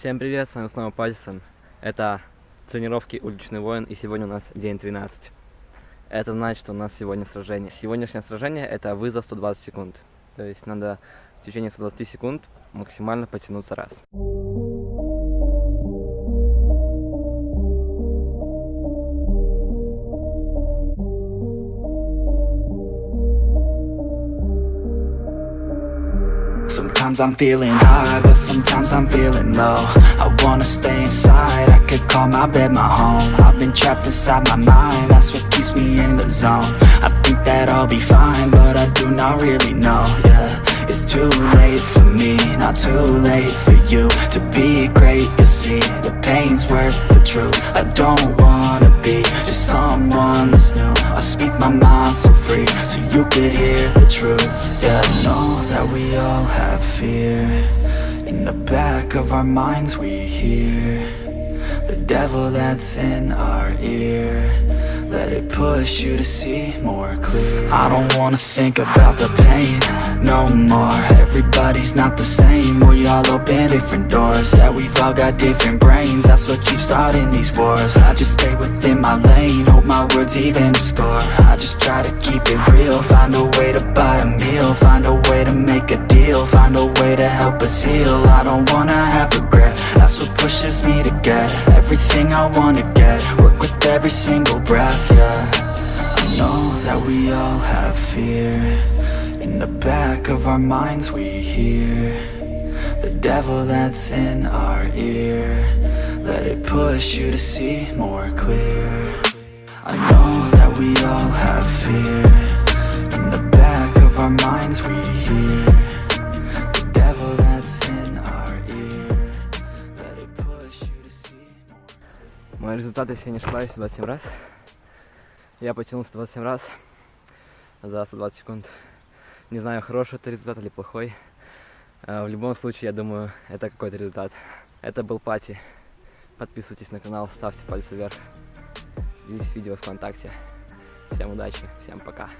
Всем привет, с вами снова Пальсон. Это тренировки Уличный воин, и сегодня у нас день 13. Это значит, что у нас сегодня сражение. Сегодняшнее сражение это вызов 120 секунд. То есть надо в течение 120 секунд максимально потянуться раз. Sometimes I'm feeling high, but sometimes I'm feeling low. I wanna stay inside, I could call my bed my home. I've been trapped inside my mind, that's what keeps me in the zone. I think that I'll be fine, but I do not really know, yeah. It's too late for me, not too late for you To be great, you see, the pain's worth the truth I don't wanna be just someone that's new. I speak my mind so free, so you could hear the truth. Yeah, I know that we all have fear. In the back of our minds we hear The devil that's in our ear. Let it push you to see more clear. I don't wanna think about the pain no more. Everybody's not the same. We all open different doors. Yeah, we've all got different brains. That's what keeps starting these wars. I just stay within my lane. Hope my words even score. I just try to keep it real. Find a way to buy a meal. Find a way to make a deal. Find a way to help us heal. I don't wanna have regret. That's what pushes me to get Everything I wanna get. Work with every single breath, yeah. I know that we all have fear In the back of our minds we hear The devil that's in our ear Let it push you to see more clear I know that we all have fear In the back of our minds we hear The devil that's in our ear Let it push you to see more Мои результаты, если я не ошибаюсь, 27 раз. Я потянулся 27 раз за 120 секунд. Не знаю, хороший это результат или плохой. Э, в любом случае, я думаю, это какой-то результат. Это был Пати. Подписывайтесь на канал, ставьте пальцы вверх. Делитесь видео ВКонтакте. Всем удачи, всем пока.